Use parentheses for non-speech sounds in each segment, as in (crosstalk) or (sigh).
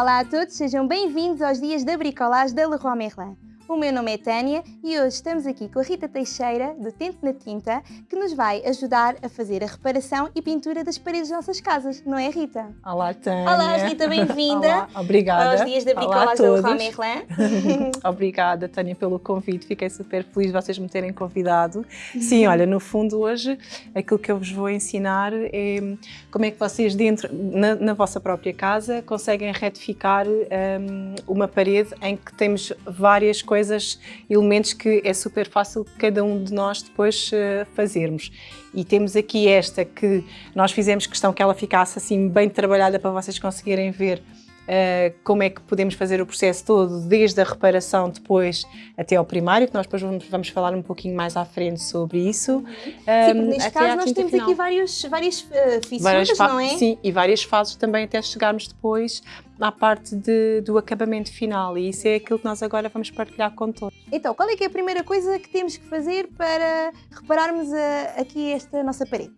Olá a todos, sejam bem-vindos aos dias da bricolagem da Leroy Merlin. O meu nome é Tânia e hoje estamos aqui com a Rita Teixeira, do Tente na Tinta, que nos vai ajudar a fazer a reparação e pintura das paredes das nossas casas, não é Rita? Olá, Tânia. Olá, Rita, bem-vinda. (laughs) Obrigada. Aos dias da bricolagem Merlin. (laughs) Obrigada, Tânia, pelo convite. Fiquei super feliz de vocês me terem convidado. Sim, olha, no fundo hoje aquilo que eu vos vou ensinar é como é que vocês dentro, na, na vossa própria casa, conseguem retificar um, uma parede em que temos várias coisas coisas, elementos que é super fácil cada um de nós depois uh, fazermos. E temos aqui esta que nós fizemos questão que ela ficasse assim bem trabalhada para vocês conseguirem ver Uh, como é que podemos fazer o processo todo, desde a reparação depois até ao primário, que nós depois vamos, vamos falar um pouquinho mais à frente sobre isso. Sim, um, neste caso nós temos final. aqui vários, várias uh, fissuras, várias não é? Sim, e várias fases também até chegarmos depois à parte de, do acabamento final e isso é aquilo que nós agora vamos partilhar com todos. Então, qual é que é a primeira coisa que temos que fazer para repararmos a, aqui esta nossa parede?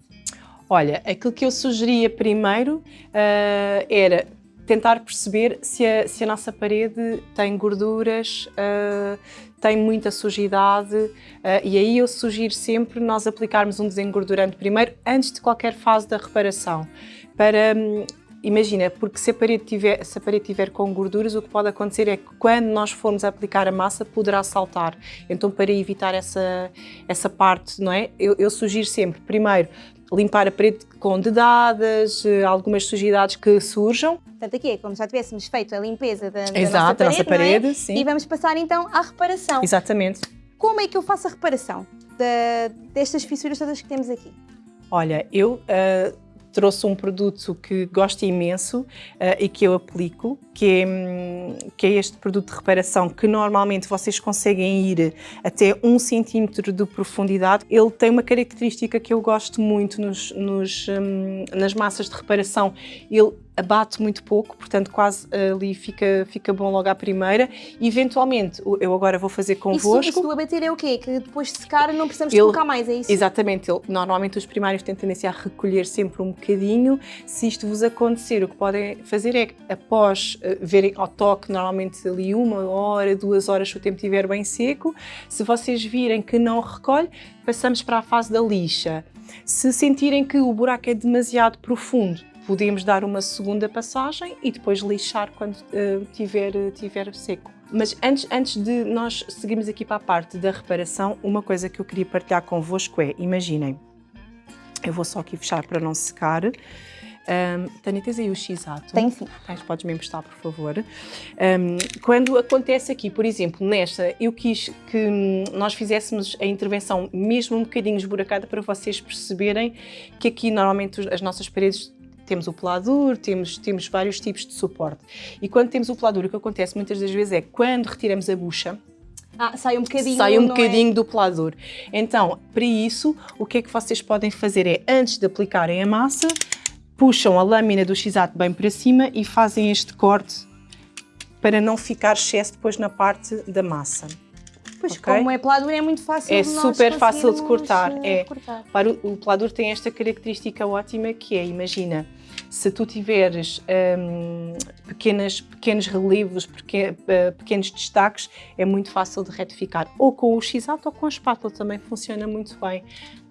Olha, aquilo que eu sugeria primeiro uh, era tentar perceber se a, se a nossa parede tem gorduras, uh, tem muita sujidade uh, e aí eu sugiro sempre nós aplicarmos um desengordurante primeiro antes de qualquer fase da reparação para um, Imagina, porque se a, parede tiver, se a parede tiver com gorduras, o que pode acontecer é que quando nós formos aplicar a massa, poderá saltar. Então, para evitar essa, essa parte, não é? Eu, eu sugiro sempre, primeiro, limpar a parede com dedadas, eh, algumas sujidades que surjam. Portanto, aqui é como já tivéssemos feito a limpeza da, da Exato, nossa parede, nossa parede é? sim. E vamos passar então à reparação. Exatamente. Como é que eu faço a reparação de, destas fissuras todas que temos aqui? Olha, eu uh, trouxe um produto que gosto imenso uh, e que eu aplico, que é, hum, que é este produto de reparação que normalmente vocês conseguem ir até um centímetro de profundidade. Ele tem uma característica que eu gosto muito nos, nos, um, nas massas de reparação. Ele abate muito pouco, portanto quase ali fica, fica bom logo à primeira. Eventualmente, eu agora vou fazer convosco. Isso, do abater é o quê? Que depois de secar não precisamos ele, colocar mais, é isso? Exatamente. Ele, normalmente os primários têm tendência a recolher sempre um bocadinho. Se isto vos acontecer, o que podem fazer é, após uh, verem ao toque, normalmente ali uma hora, duas horas, se o tempo estiver bem seco, se vocês virem que não recolhe, passamos para a fase da lixa. Se sentirem que o buraco é demasiado profundo, podemos dar uma segunda passagem e depois lixar quando uh, tiver, tiver seco. Mas antes, antes de nós seguirmos aqui para a parte da reparação, uma coisa que eu queria partilhar convosco é, imaginem, eu vou só aqui fechar para não secar, um, Tânia, tens aí o X-Ato? Tem sim. Tens, podes me emprestar, por favor. Um, quando acontece aqui, por exemplo, nesta, eu quis que nós fizéssemos a intervenção mesmo um bocadinho esburacada para vocês perceberem que aqui normalmente as nossas paredes temos o pelador, temos, temos vários tipos de suporte. E quando temos o pelador, o que acontece muitas das vezes é quando retiramos a bucha, ah, sai um bocadinho, sai um é? bocadinho é? do pelador. Então, para isso, o que é que vocês podem fazer é, antes de aplicarem a massa, puxam a lâmina do x bem para cima e fazem este corte para não ficar excesso depois na parte da massa. Pois, okay? como é pelador é muito fácil É super fácil de cortar. Eh, é. cortar. Para o, o pelador tem esta característica ótima que é, imagina, se tu tiveres um, pequenas, pequenos relevos, uh, pequenos destaques, é muito fácil de retificar. Ou com o x ou com a espátula também funciona muito bem.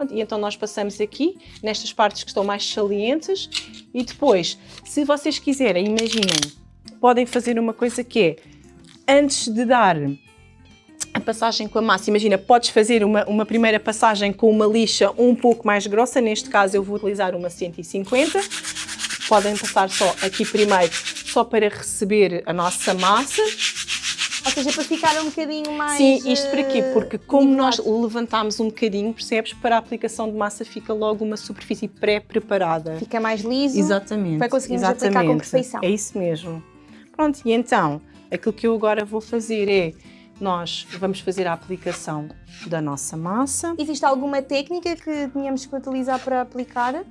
E então nós passamos aqui, nestas partes que estão mais salientes, e depois, se vocês quiserem, imaginem, podem fazer uma coisa que é, antes de dar a passagem com a massa, imagina, podes fazer uma, uma primeira passagem com uma lixa um pouco mais grossa, neste caso eu vou utilizar uma 150, podem passar só aqui primeiro, só para receber a nossa massa. Ou seja, para ficar um bocadinho mais... Sim, isto para quê? Porque como nós levantamos um bocadinho, percebes, para a aplicação de massa fica logo uma superfície pré-preparada. Fica mais liso. Exatamente. Para conseguirmos Exatamente. aplicar com perfeição. É isso mesmo. Pronto, e então, aquilo que eu agora vou fazer é nós vamos fazer a aplicação da nossa massa. Existe alguma técnica que tínhamos que utilizar para aplicar?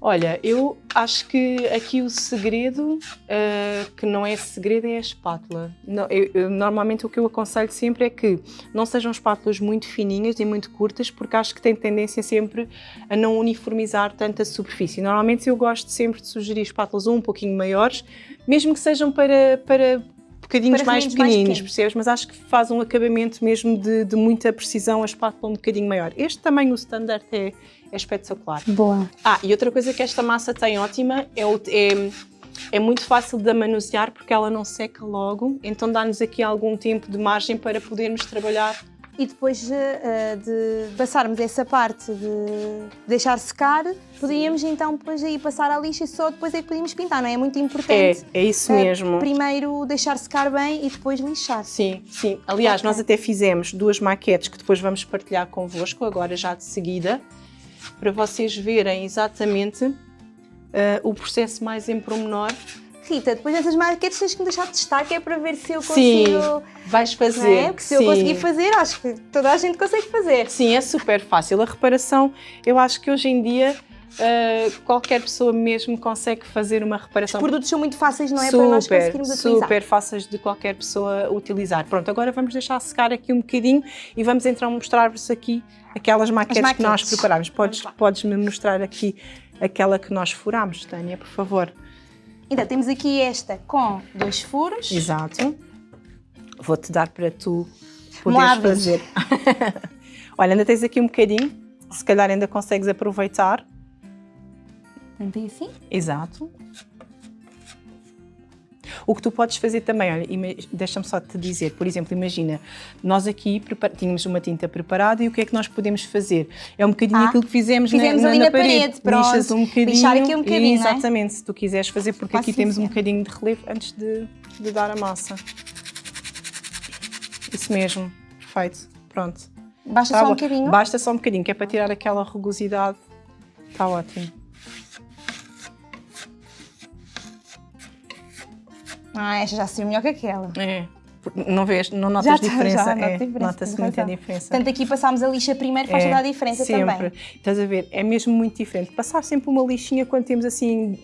Olha, eu acho que aqui o segredo, uh, que não é segredo, é a espátula. Não, eu, eu, normalmente o que eu aconselho sempre é que não sejam espátulas muito fininhas e muito curtas, porque acho que tem tendência sempre a não uniformizar tanta superfície. Normalmente eu gosto sempre de sugerir espátulas um pouquinho maiores, mesmo que sejam para, para bocadinhos mais pequeninos, mais percebes? Mas acho que faz um acabamento mesmo de, de, muita precisão, a espátula um bocadinho maior. Este tamanho, o standard, é, é espetacular. Boa. Ah, e outra coisa que esta massa tem ótima é, o, é, é muito fácil de manusear porque ela não seca logo, então dá-nos aqui algum tempo de margem para podermos trabalhar e depois uh, de passarmos essa parte de deixar secar, podíamos então depois aí passar à lixa e só depois é que podíamos pintar, não é? É muito importante. É, é isso uh, mesmo. Primeiro deixar secar bem e depois lixar. Sim, sim. Aliás, okay. nós até fizemos duas maquetes que depois vamos partilhar convosco, agora já de seguida, para vocês verem exatamente uh, o processo mais em pormenor Rita, depois dessas maquetes tens que me deixar testar, que é para ver se eu consigo... Sim, vais fazer. É? Porque se eu conseguir fazer, acho que toda a gente consegue fazer. Sim, é super fácil. A reparação, eu acho que hoje em dia Uh, qualquer pessoa mesmo consegue fazer uma reparação. Os produtos são muito fáceis, não é? Super, para nós conseguirmos utilizar. Super fáceis de qualquer pessoa utilizar. Pronto, agora vamos deixar secar aqui um bocadinho e vamos então mostrar-vos aqui aquelas maquetes, maquetes, que nós preparámos. Podes, podes-me mostrar aqui aquela que nós furámos, Tânia, por favor. Então, temos aqui esta com dois furos. Exato. Vou-te dar para tu poderes fazer. (laughs) Olha, ainda tens aqui um bocadinho. Se calhar ainda consegues aproveitar. Também assim? Exato. O que tu podes fazer também, olha, deixa-me só te dizer, por exemplo, imagina, nós aqui tínhamos uma tinta preparada e o que é que nós podemos fazer? É um bocadinho ah, aquilo que fizemos, fizemos na, na, na, parede. parede pronto. Lixas um bocadinho. Lixar aqui um bocadinho, e, Exatamente, é? se tu quiseres fazer, porque Posso aqui temos um bocadinho de relevo antes de, de dar a massa. Isso mesmo, perfeito, pronto. Basta tá só bom. um bocadinho? Basta só um bocadinho, que é para tirar aquela rugosidade. Está ótimo. Ah, esta já saiu melhor que aquela. É. Não vês, não notas já diferença? Já, é, Nota-se muita diferença. Portanto, aqui passámos a lixa primeiro, faz é, toda a diferença sempre. também. Estás a ver? É mesmo muito diferente. Passar sempre uma lixinha quando temos assim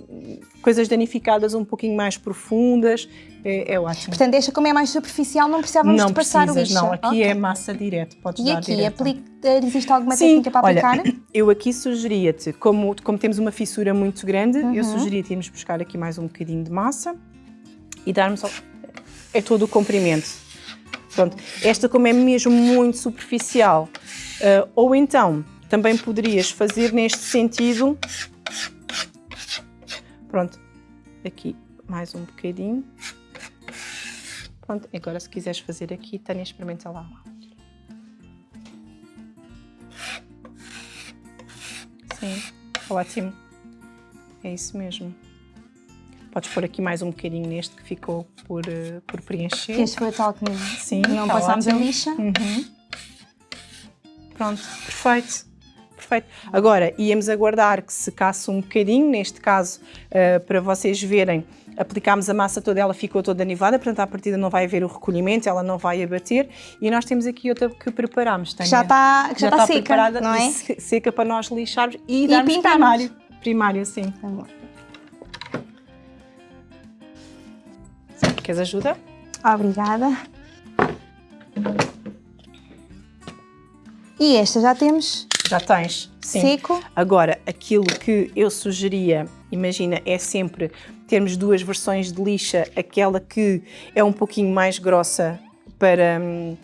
coisas danificadas um pouquinho mais profundas, é, é ótimo. Portanto, esta como é mais superficial, não precisávamos não de passar precisas, lixa. Não, aqui okay. é massa direto, podes e dar aqui, direto. Aplica, existe alguma Sim, técnica para olha, aplicar? (coughs) eu aqui sugeria-te, como, como temos uma fissura muito grande, uhum. eu sugeria-te irmos buscar aqui mais um bocadinho de massa e darmos é todo o comprimento. Pronto, esta como é mesmo muito superficial, uh, ou então também poderias fazer neste sentido, pronto, aqui mais um bocadinho, pronto, agora se quiseres fazer aqui, Tânia, experimenta lá. Sim, ótimo, é isso mesmo. Podes pôr aqui mais um bocadinho neste que ficou por, uh, por preencher. Este foi tal que Sim, não tá passámos a lixa. Uhum. Pronto, perfeito. Perfeito. Agora, íamos aguardar que secasse um bocadinho, neste caso, uh, para vocês verem, aplicámos a massa toda, ela ficou toda nivada, portanto, à partida não vai haver o recolhimento, ela não vai abater. E nós temos aqui outra que preparámos. Que já está, já, já está, seca, preparada, não é? Seca para nós lixarmos e, e darmos pintarmos. primário. Primário, sim. Tá Queres ajuda? Obrigada. E esta já temos? Já tens, sim. Seco. Agora, aquilo que eu sugeria, imagina, é sempre termos duas versões de lixa, aquela que é um pouquinho mais grossa para, hum,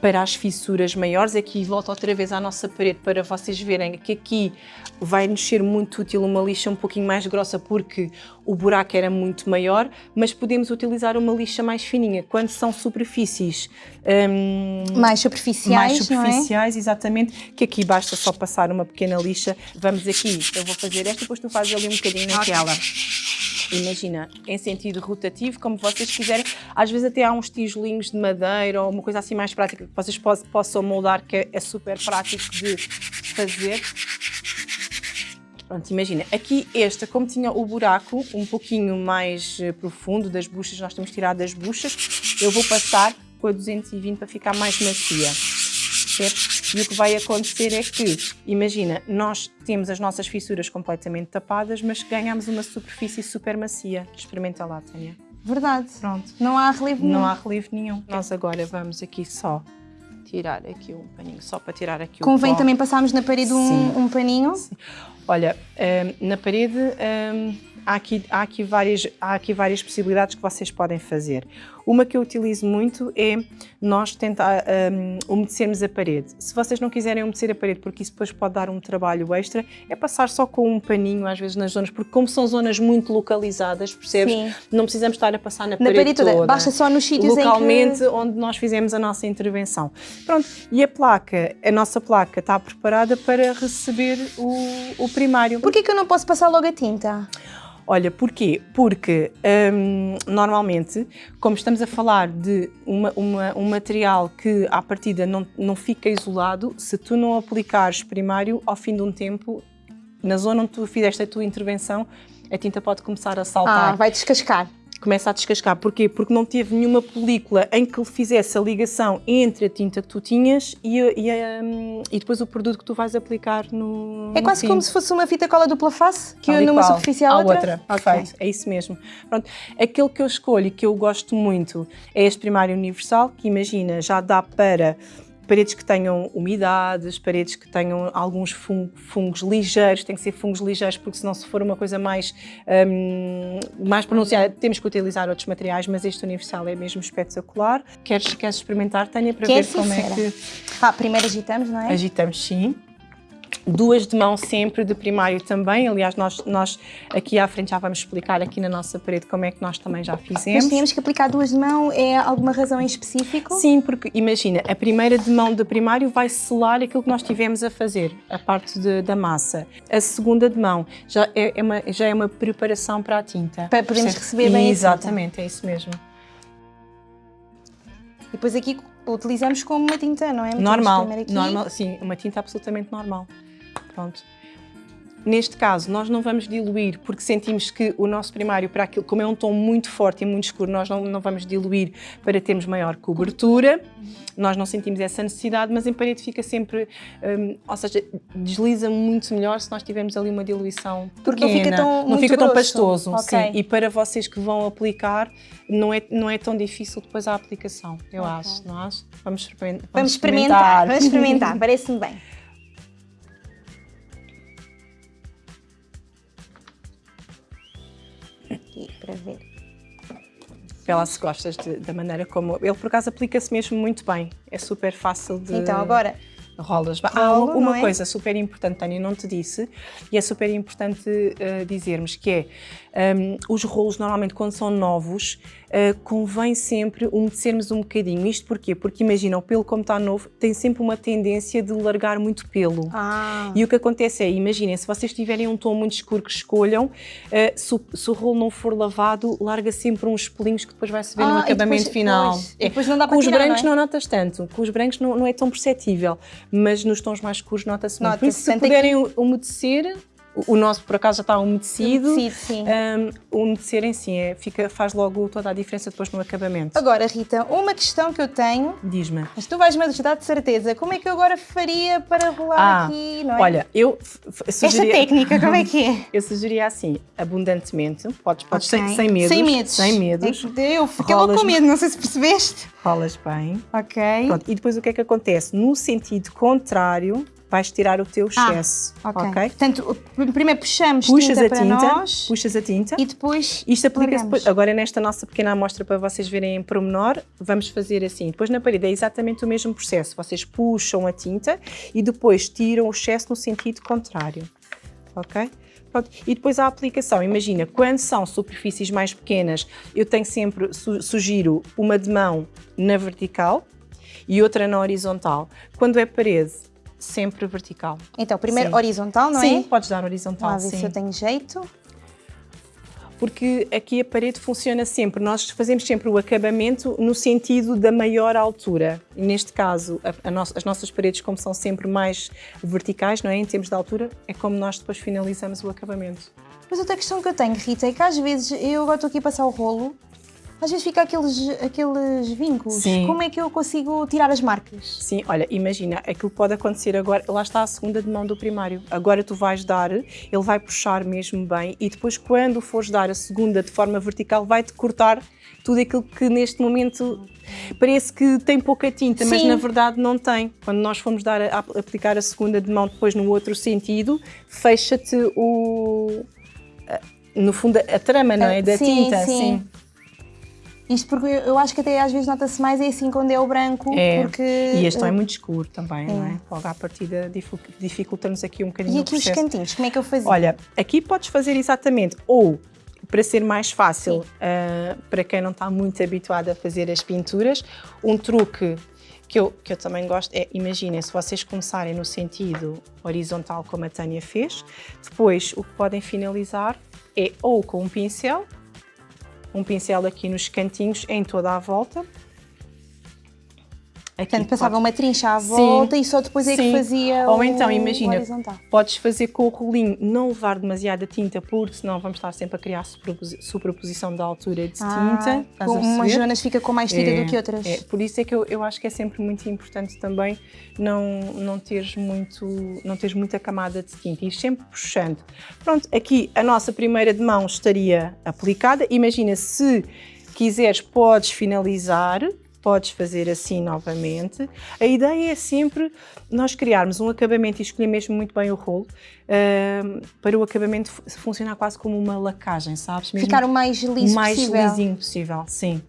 para as fissuras maiores. Aqui volto outra vez à nossa parede para vocês verem que aqui vai nos ser muito útil uma lixa um pouquinho mais grossa porque o buraco era muito maior, mas podemos utilizar uma lixa mais fininha. Quando são superfícies hum, mais superficiais, mais superficiais, é? exatamente, que aqui basta só passar uma pequena lixa. Vamos aqui, eu vou fazer esta, depois tu fazes ali um bocadinho naquela. Okay imagina, em sentido rotativo, como vocês quiserem. Às vezes até há uns tijolinhos de madeira ou uma coisa assim mais prática que vocês possam moldar, que é super prático de fazer. Pronto, imagina, aqui esta, como tinha o buraco um pouquinho mais eh, profundo das buchas, nós temos tirado das buchas, eu vou passar com a 220 para ficar mais macia. E o que vai acontecer é que, imagina, nós temos as nossas fissuras completamente tapadas, mas ganhamos uma superfície super macia. Experimenta lá, Tânia. Verdade. Pronto. Não há relevo nenhum. Não há relevo nenhum. Nós agora vamos aqui só tirar aqui um paninho, só para tirar aqui Convém o Convém também passarmos na parede um, um, paninho? Sim. Olha, um, na parede um, há, aqui, há, aqui várias, há aqui várias possibilidades que vocês podem fazer. Uma que eu utilizo muito é nós tentar um, umedecermos a parede. Se vocês não quiserem umedecer a parede, porque isso depois pode dar um trabalho extra, é passar só com um paninho, às vezes nas zonas, porque como são zonas muito localizadas, percebes? Sim. Não precisamos estar a passar na, na parede, parede toda. toda. Basta só nos sítios Localmente, que... onde nós fizemos a nossa intervenção. Pronto, e a placa, a nossa placa está preparada para receber o, o primário. Porquê que eu não posso passar logo a tinta? Olha, porquê? Porque hum, normalmente, como estamos a falar de uma, uma, um material que à partida não, não fica isolado, se tu não aplicares primário, ao fim de um tempo, na zona onde tu fizeste a tua intervenção, a tinta pode começar a saltar. Ah, vai descascar começa a descascar. Porquê? Porque não teve nenhuma película em que fizesse a ligação entre a tinta que tu tinhas e, e, um, e depois o produto que tu vais aplicar no É quase como se fosse uma fita cola dupla face, que une uma superfície à outra? outra. Perfeito, okay. é isso mesmo. Pronto. Aquele que eu escolho e que eu gosto muito é este primário universal, que imagina, já dá para paredes que tenham umidades, paredes que tenham alguns fungos ligeiros, tem que ser fungos ligeiros porque senão se for uma coisa mais, um, mais pronunciada temos que utilizar outros materiais, mas este universal é mesmo espetacular. Queres, queres experimentar, Tânia, para ver como é que... Ah, primeiro agitamos, não é? Agitamos, sim duas de mão sempre de primário também, aliás nós, nós aqui à frente já vamos explicar aqui na nossa parede como é que nós também já fizemos. Mas tínhamos que aplicar duas de mão, é alguma razão em específico? Sim, porque imagina, a primeira de mão de primário vai selar aquilo que nós tivemos a fazer, a parte de, da massa. A segunda de mão já é, é, uma, já é uma preparação para a tinta. Para podermos receber bem Exatamente, é isso mesmo. E depois aqui utilizamos como uma tinta, não é? Normal, normal, sim, uma tinta absolutamente normal. Pronto. Neste caso, nós não vamos diluir porque sentimos que o nosso primário, para aquilo, como é um tom muito forte e muito escuro, nós não, não vamos diluir para termos maior cobertura. Nós não sentimos essa necessidade, mas em parede fica sempre, um, ou seja, desliza muito melhor se nós tivermos ali uma diluição Porque pequena. não fica tão, não fica tão pastoso. Okay. Sim. E para vocês que vão aplicar, não é, não é tão difícil depois a aplicação, eu okay. acho, não acho? Vamos, experimentar. Vamos experimentar, vamos (laughs) experimentar, parece-me bem. Aqui para ver. Se gostas de, da maneira como... Ele, por acaso, aplica-se mesmo muito bem. É super fácil de... Então, agora... Rolas. Ah, uma, uma é? coisa super importante, Tânia, não te disse, e é super importante uh, dizermos, que é um, os rolos, normalmente, quando são novos, uh, convém sempre umedecermos um bocadinho. Isto porquê? Porque imagina, o pelo como está novo, tem sempre uma tendência de largar muito pelo. Ah. E o que acontece é, imaginem, se vocês tiverem um tom muito escuro que escolham, uh, se, se, o rolo não for lavado, larga sempre uns pelinhos que depois vai se ver ah, no acabamento depois, final. Depois, é. depois não dá para Com tirar, os brancos não, é? não, notas tanto, com os brancos não, não é tão perceptível, mas nos tons mais escuros nota-se muito. Por isso, se puderem aqui... umedecer, o nosso, por acaso, já está umedecido. Umedecido, sim. Um, umedecer em si é, fica, faz logo toda a diferença depois no acabamento. Agora, Rita, uma questão que eu tenho... Diz-me. Mas tu vais-me ajudar de certeza. Como é que eu agora faria para rolar ah, aqui, não é? Olha, eu sugeria... Esta técnica, como é que é? (laughs) eu sugeria assim, abundantemente. Podes, podes okay. sem, sem medos. Sem medos. Sem medos. É eu fiquei logo com medo, não sei se percebeste. Rolas bem. Ok. Pronto. E depois o que é que acontece? No sentido contrário, vais tirar o teu ah, excesso. Ah, okay. ok. Portanto, primeiro puxamos puxas tinta a tinta, nós, puxas a tinta e depois Isto aplica-se. Agora nesta nossa pequena amostra para vocês verem em pormenor, vamos fazer assim. Depois na parede é exatamente o mesmo processo. Vocês puxam a tinta e depois tiram o excesso no sentido contrário. Ok? Pronto. E depois a aplicação, imagina, quando são superfícies mais pequenas, eu tenho sempre, su sugiro uma de mão na vertical e outra na horizontal. Quando é parede, sempre vertical. Então, primeiro sim. horizontal, não sim, é? Sim, podes dar horizontal, Vamos ver se eu tenho jeito. Porque aqui a parede funciona sempre, nós fazemos sempre o acabamento no sentido da maior altura. E neste caso, a, a no, as nossas paredes, como são sempre mais verticais, não é? Em termos de altura, é como nós depois finalizamos o acabamento. Mas outra questão que eu tenho, Rita, é que às vezes eu agora estou aqui a passar o rolo às vezes fica aqueles, aqueles vínculos. Sim. Como é que eu consigo tirar as marcas? Sim, olha, imagina, aquilo pode acontecer agora, lá está a segunda de mão do primário. Agora tu vais dar, ele vai puxar mesmo bem e depois quando fores dar a segunda de forma vertical vai-te cortar tudo aquilo que neste momento parece que tem pouca tinta, Sim. mas na verdade não tem. Quando nós formos dar a, a, aplicar a segunda de mão depois no outro sentido, fecha-te o... no fundo a trama, não é? Da sim, tinta, sim. sim. Isto porque eu acho que até às vezes nota-se mais é assim quando é o branco, é. porque... E este é muito escuro também, é. não é? Logo à partida dificulta-nos aqui um bocadinho E aqui os cantinhos, como é que eu fazia? Olha, aqui podes fazer exatamente ou para ser mais fácil uh, para quem não está muito habituado a fazer as pinturas, um truque que eu, que eu também gosto é, imaginem, se vocês começarem no sentido horizontal como a Tânia fez, depois o que podem finalizar é ou com um pincel um pincel aqui nos cantinhos em toda a volta. Aqui Portanto, passava uma trincha à volta sim, e só depois é sim. que fazia Ou então, imagina, podes fazer com o rolinho, não levar demasiada tinta, porque senão vamos estar sempre a criar superposição da altura de ah, tinta. Umas zonas fica com mais tinta é, do que outras. É, por isso é que eu, eu acho que é sempre muito importante também não, não, teres muito, não teres muita camada de tinta, ir sempre puxando. Pronto, aqui a nossa primeira de mão estaria aplicada. Imagina, se quiseres, podes finalizar podes fazer assim novamente. A ideia é sempre nós criarmos um acabamento e escolher mesmo muito bem o rolo uh, para o acabamento funcionar quase como uma lacagem, sabes? Mesmo Ficar o mais liso mais possível. Mais lisinho possível, sim.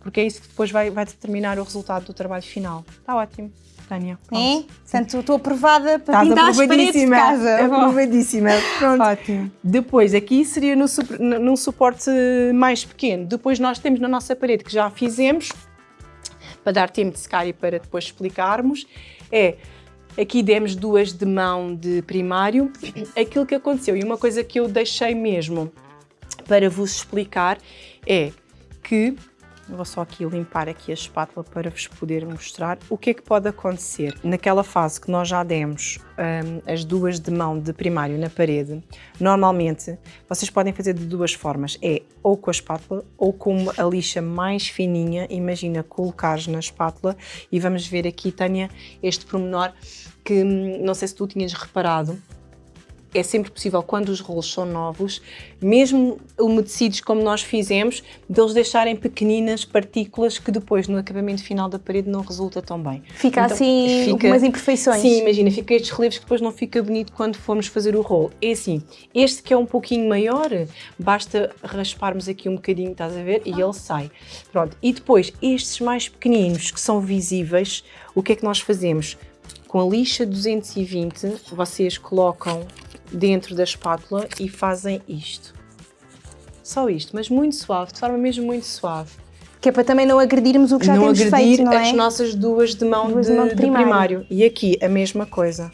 Porque é isso que depois vai, vai determinar o resultado do trabalho final. Está ótimo. Tânia. É? Portanto, estou aprovada para Estás pintar as paredes de casa. Aprovadíssima. Pronto. Ótimo. Depois, aqui seria no, num suporte mais pequeno. Depois nós temos na nossa parede, que já fizemos, para dar tempo de secar e para depois explicarmos, é aqui demos duas de mão de primário, (clears throat) aquilo que aconteceu. E uma coisa que eu deixei mesmo para vos explicar é que Vou só aqui limpar aqui a espátula para vos poder mostrar o que é que pode acontecer. Naquela fase que nós já demos um, as duas de mão de primário na parede, normalmente vocês podem fazer de duas formas. É ou com a espátula ou com a lixa mais fininha. Imagina colocares na espátula e vamos ver aqui, Tânia, este pormenor que hum, não sei se tu tinhas reparado, é sempre possível, quando os rolos são novos, mesmo umedecidos como nós fizemos, deles deixarem pequeninas partículas que depois no acabamento final da parede não resulta tão bem. Fica então, assim fica, algumas imperfeições. Sim, imagina, fica estes relevos que depois não fica bonito quando formos fazer o rolo. É assim, este que é um pouquinho maior, basta rasparmos aqui um bocadinho, estás a ver? E ele sai. Pronto, e depois estes mais pequeninos que são visíveis, o que é que nós fazemos? Com a lixa 220, vocês colocam dentro da espátula e fazem isto. Só isto, mas muito suave, de forma mesmo muito suave. Que é para também não agredirmos o que já não temos feito, não é? as nossas duas de mão, duas de, de, mão de, primário. de, primário. E aqui a mesma coisa.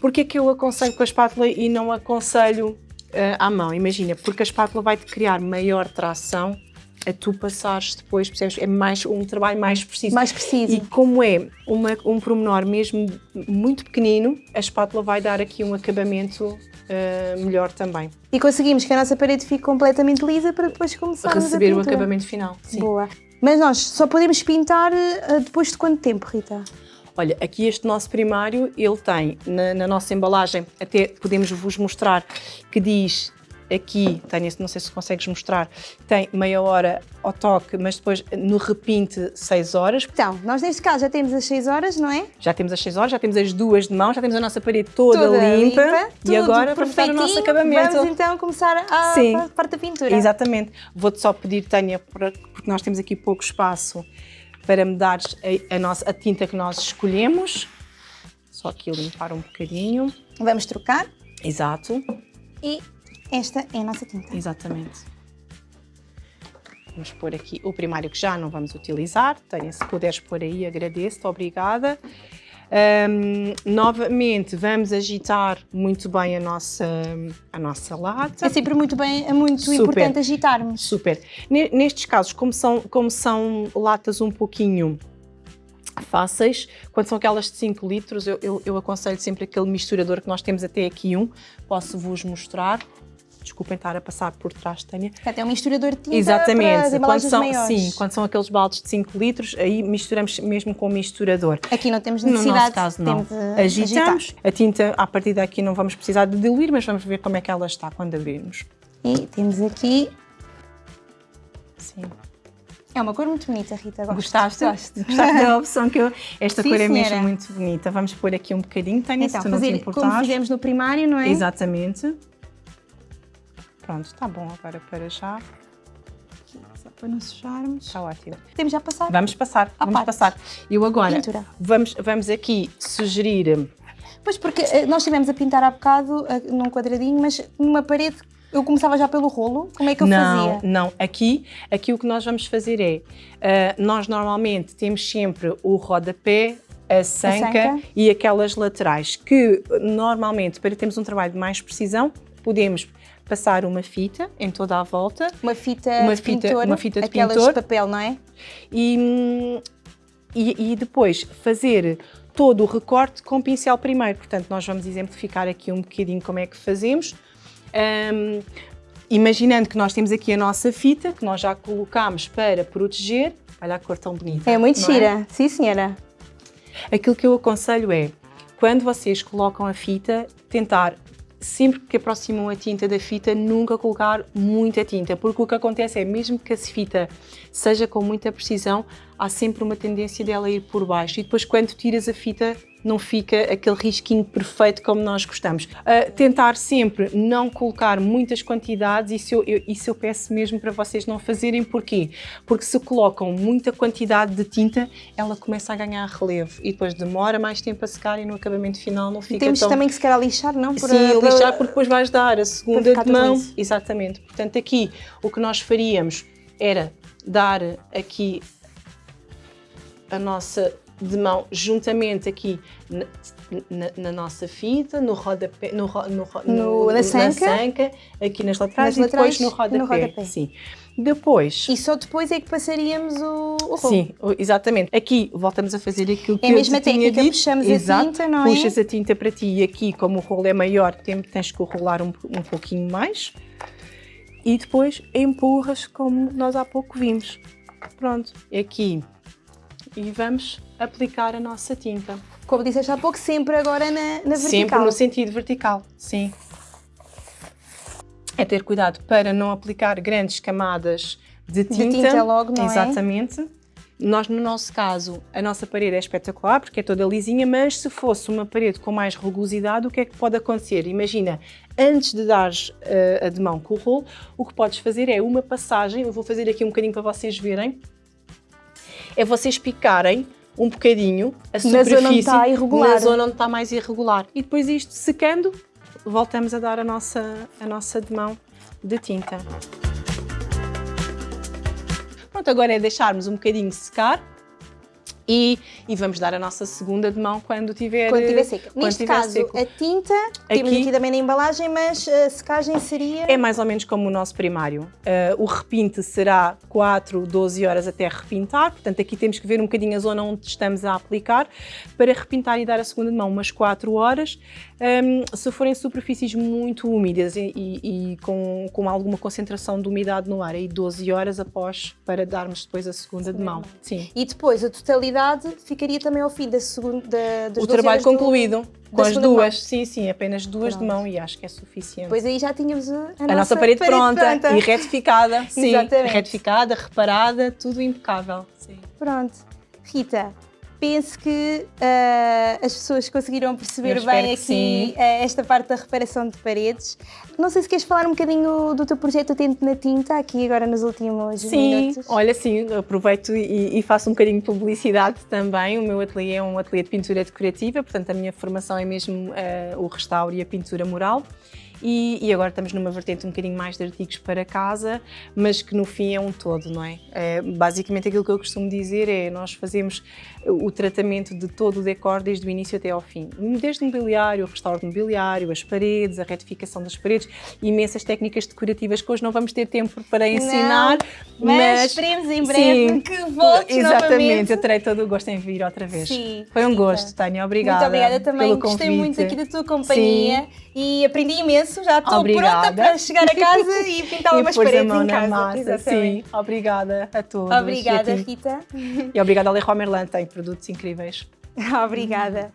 Porquê que eu aconselho com a espátula e não aconselho uh, à mão? Imagina, porque a espátula vai-te criar maior tração a tu passares depois, percebes? É mais, um trabalho mais preciso. Mais preciso. E como é uma, um pormenor mesmo muito pequenino, a espátula vai dar aqui um acabamento uh, melhor também. E conseguimos que a nossa parede fique completamente lisa para depois começarmos a Receber o acabamento final, sim. Boa. Mas nós só podemos pintar uh, depois de quanto tempo, Rita? Olha, aqui este nosso primário, ele tem na, na nossa embalagem, até podemos vos mostrar, que diz Aqui, Tânia, não sei se consegues mostrar, tem meia hora ao toque, mas depois no repinte 6 horas. Então, nós neste caso já temos as 6 horas, não é? Já temos as 6 horas, já temos as duas de mão, já temos a nossa parede toda, toda limpa, limpa e agora vamos começar o nosso acabamento. Vamos então começar a, Sim, parte da pintura. Exatamente. Vou-te só pedir, Tânia, porque nós temos aqui pouco espaço, para me dares a, a, nossa, a tinta que nós escolhemos. Só aqui limpar um bocadinho. Vamos trocar. Exato. E esta é a nossa tinta. Exatamente. Vamos pôr aqui o primário que já não vamos utilizar. Tânia, se puderes pôr aí, agradeço-te, obrigada. Um, novamente, vamos agitar muito bem a nossa, a nossa lata. É sempre muito, bem, é muito Super. importante agitarmos. Super. Nestes casos, como são, como são latas um pouquinho fáceis, quando são aquelas de 5 litros, eu, eu, eu aconselho sempre aquele misturador que nós temos até aqui um, posso-vos mostrar desculpem estar a passar por trás, Tânia. Até um misturador de tinta Exatamente. quando são, maiores. Sim, quando são aqueles baldes de 5 litros, aí misturamos mesmo com o misturador. Aqui não temos necessidade. No nosso caso, não. Agitamos. Agitar. A tinta, a partir daqui, não vamos precisar de diluir, mas vamos ver como é que ela está quando abrirmos. E temos aqui... Sim. É uma cor muito bonita, Rita. Gosto. Gostaste? Gosto. Gostaste da opção que eu... Esta Sim, cor é senhora. mesmo muito bonita. Vamos pôr aqui um bocadinho, Tânia, então, se tu fazer, não te importares. como fizemos no primário, não é? Exatamente. Pronto, está bom agora para já. Só para não sujarmos. Está ótimo. Temos já passar? Vamos passar, vamos parte. passar. Eu agora, vamos, vamos aqui sugerir... Pois, porque eh, nós estivemos a pintar há bocado eh, num quadradinho, mas numa parede eu começava já pelo rolo? Como é que eu não, fazia? Não, aqui, aqui o que nós vamos fazer é, uh, nós normalmente temos sempre o rodapé, a sanca, a sanca, e aquelas laterais, que normalmente, para termos um trabalho de mais precisão, podemos passar uma fita em toda a volta. Uma fita uma de fita, pintor, uma fita de aquelas pintor, de papel, não é? E, e, e depois fazer todo o recorte com pincel primeiro. Portanto, nós vamos exemplificar aqui um bocadinho como é que fazemos. Um, imaginando que nós temos aqui a nossa fita, que nós já colocámos para proteger. Olha a cor tão bonita. É muito gira, é? sim senhora. Aquilo que eu aconselho é, quando vocês colocam a fita, tentar sempre que aproximam a tinta da fita, nunca colocar muita tinta, porque o que acontece é, mesmo que a fita seja com muita precisão, há sempre uma tendência dela ir por baixo. E depois quando tiras a fita não fica aquele risquinho perfeito como nós gostamos. Uh, tentar sempre não colocar muitas quantidades, isso eu, eu, isso eu peço mesmo para vocês não fazerem, porquê? Porque se colocam muita quantidade de tinta, ela começa a ganhar relevo e depois demora mais tempo a secar e no acabamento final não fica Temos tão... também que se calhar lixar, não? Por, Sim, a, lixar porque depois vais dar a segunda de mão. Exatamente. Portanto, aqui o que nós faríamos era dar aqui a nossa de mão juntamente aqui na, na, na nossa fita, no rodapé, no, no, no, na, sanca. na, sanca. aqui nas laterais, nas e depois no rodapé. no rodapé. Sim. Depois... E só depois é que passaríamos o, o rolo. Sim, exatamente. Aqui voltamos a fazer aquilo que é eu mesma eu técnica, dito. puxamos Exato. a tinta, não é? Puxas a tinta para ti e aqui, como o rolo é maior, tens que rolar um, um pouquinho mais. E depois empurras como nós há pouco vimos. Pronto, aqui. E vamos aplicar a nossa tinta. Como disseste há pouco, sempre agora na, na vertical. Sempre no sentido vertical, sim. É ter cuidado para não aplicar grandes camadas de tinta. De tinta logo, não Exatamente. é? Exatamente. Nós, no nosso caso, a nossa parede é espetacular porque é toda lisinha, mas se fosse uma parede com mais rugosidade, o que é que pode acontecer? Imagina, antes de dares uh, a de mão com o rolo, o que podes fazer é uma passagem, eu vou fazer aqui um bocadinho para vocês verem, é vocês picarem um bocadinho a superfície na zona onde está irregular. Na zona onde está mais irregular. E depois isto secando, voltamos a dar a nossa, a nossa demão de tinta. Pronto, agora é deixarmos um bocadinho secar e, e, vamos dar a nossa segunda de mão quando tiver Quando tiver seca. Quando Neste tiver caso, seco. a tinta, aqui, temos aqui também na embalagem, mas a secagem seria... É mais ou menos como o nosso primário. Uh, o repinte será 4, 12 horas até repintar, portanto aqui temos que ver um bocadinho a zona onde estamos a aplicar para repintar e dar a segunda de mão umas 4 horas. Um, se forem superfícies muito úmidas e, e, e, com, com alguma concentração de umidade no ar, aí 12 horas após para darmos depois a segunda de mão. Sim. E depois a totalidade ficaria também ao fim da segunda da, O trabalho concluído. Do, com as duas, sim, sim, apenas duas Pronto. de mão e acho que é suficiente. Pois aí já tínhamos a, a, a nossa, parede, parede pronta, pronta, e retificada, sim, (laughs) Exatamente. retificada, reparada, tudo impecável. Sim. Pronto. Rita, penso que uh, as pessoas conseguiram perceber bem aqui uh, esta parte da reparação de paredes. Não sei se queres falar um bocadinho do teu projeto Atento na Tinta, aqui agora nos últimos sim, minutos. Sim, olha, sim, aproveito e, e, faço um bocadinho de publicidade também. O meu ateliê é um ateliê de pintura decorativa, portanto a minha formação é mesmo uh, o restauro e a pintura mural. E, e, agora estamos numa vertente um bocadinho mais de artigos para casa, mas que no fim é um todo, não é? é basicamente aquilo que eu costumo dizer é nós fazemos o tratamento de todo o decor desde o início até ao fim. Desde o mobiliário, o restauro de mobiliário, as paredes, a retificação das paredes, imensas técnicas decorativas que hoje não vamos ter tempo para ensinar, não, mas, mas esperemos em breve sim, que voltes Exatamente, novamente. eu terei todo o gosto em vir outra vez. Sim, Foi um gosto, Tânia, obrigada Muito obrigada também, gostei muito aqui da tua companhia sim. e aprendi imenso agradeço, já estou pronta para chegar a casa e (laughs) pintar umas paredes em casa. Massa, sim, obrigada a todos. Obrigada, Rita. E obrigada a Leroy Merlin, tem produtos incríveis. (laughs) obrigada.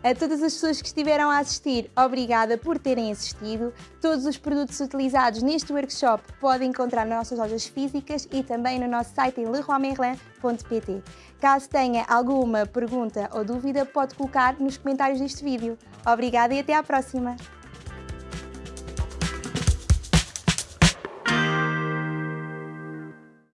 A todas as pessoas que estiveram a assistir, obrigada por terem assistido. Todos os produtos utilizados neste workshop podem encontrar nas nossas lojas físicas e também no nosso site em leroymerlin.pt. Caso tenha alguma pergunta ou dúvida, pode colocar nos comentários deste vídeo. Obrigada e até à próxima!